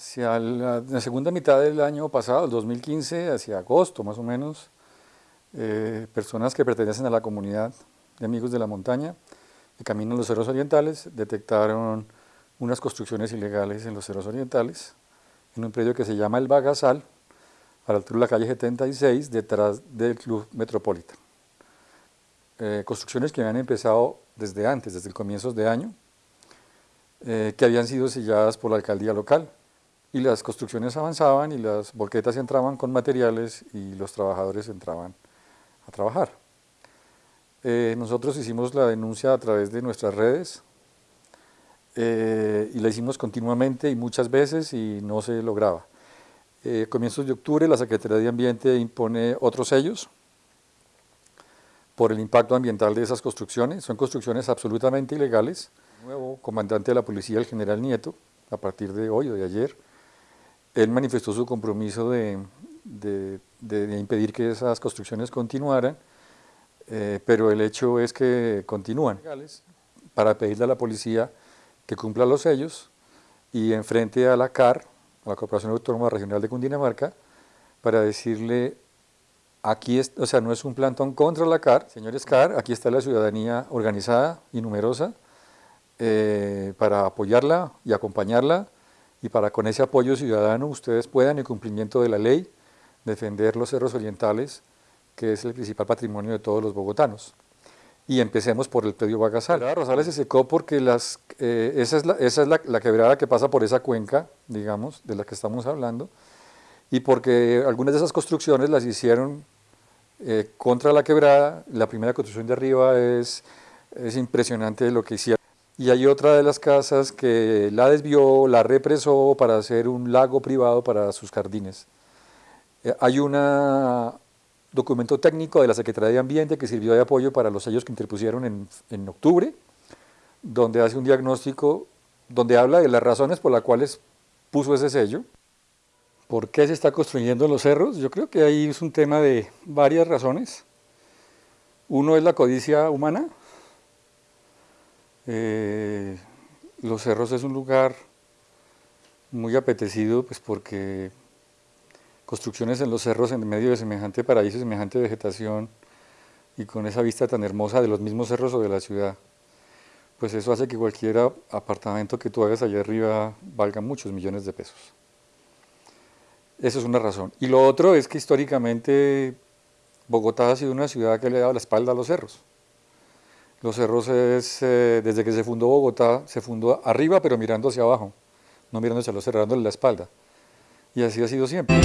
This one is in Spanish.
Hacia la, segunda mitad del año pasado, el 2015, hacia agosto más o menos, eh, personas que pertenecen a la comunidad de amigos de la montaña, que caminan los cerros orientales, detectaron unas construcciones ilegales en los cerros orientales, en un predio que se llama El Bagasal, a la altura de la calle 76, detrás del Club Metropolitan. Eh, construcciones que habían empezado desde antes, desde el comienzos de año, eh, que habían sido selladas por la alcaldía local. Y las construcciones avanzaban y las volquetas entraban con materiales y los trabajadores entraban a trabajar. Eh, nosotros hicimos la denuncia a través de nuestras redes y la hicimos continuamente y muchas veces y no se lograba. a comienzos de octubre la Secretaría de Ambiente impone otros sellos por el impacto ambiental de esas construcciones. Son construcciones absolutamente ilegales. El nuevo comandante de la policía, el general Nieto, a partir de hoy o de ayer, él manifestó su compromiso de, de, impedir que esas construcciones continuaran, eh, pero el hecho es que continúan para pedirle a la policía que cumpla los sellos y enfrente a la CAR, a la Corporación Autónoma Regional de Cundinamarca, para decirle Aquí, o sea, no es un plantón contra la CAR, señores CAR, aquí está la ciudadanía organizada y numerosa eh, para apoyarla y acompañarla y para con ese apoyo ciudadano ustedes puedan, en cumplimiento de la ley, defender los cerros orientales, que es el principal patrimonio de todos los bogotanos. Y empecemos por el predio Bagasal. La Rosales se secó porque las, eh, esa es, la, esa es la, la quebrada que pasa por esa cuenca, digamos, de la que estamos hablando, y porque algunas de esas construcciones las hicieron eh, contra la quebrada, la primera construcción de arriba es, es impresionante lo que hicieron. Y hay otra de las casas que la desvió, la represó para hacer un lago privado para sus jardines. Eh, hay un documento técnico de la Secretaría de Ambiente que sirvió de apoyo para los sellos que interpusieron en, en octubre, donde hace un diagnóstico, donde habla de las razones por las cuales puso ese sello. ¿Por qué se está construyendo en los cerros? Yo creo que ahí es un tema de varias razones. Uno es la codicia humana. Eh, los cerros es un lugar muy apetecido pues porque construcciones en los cerros en medio de semejante paraíso, semejante vegetación y con esa vista tan hermosa de los mismos cerros o de la ciudad, pues eso hace que cualquier apartamento que tú hagas allá arriba valga muchos millones de pesos. Esa es una razón. Y lo otro es que históricamente Bogotá ha sido una ciudad que le ha dado la espalda a los cerros. Los cerros es, eh, desde que se fundó Bogotá, se fundó arriba pero mirando hacia abajo, no mirando hacia los cerros, dándole la espalda. Y así ha sido siempre.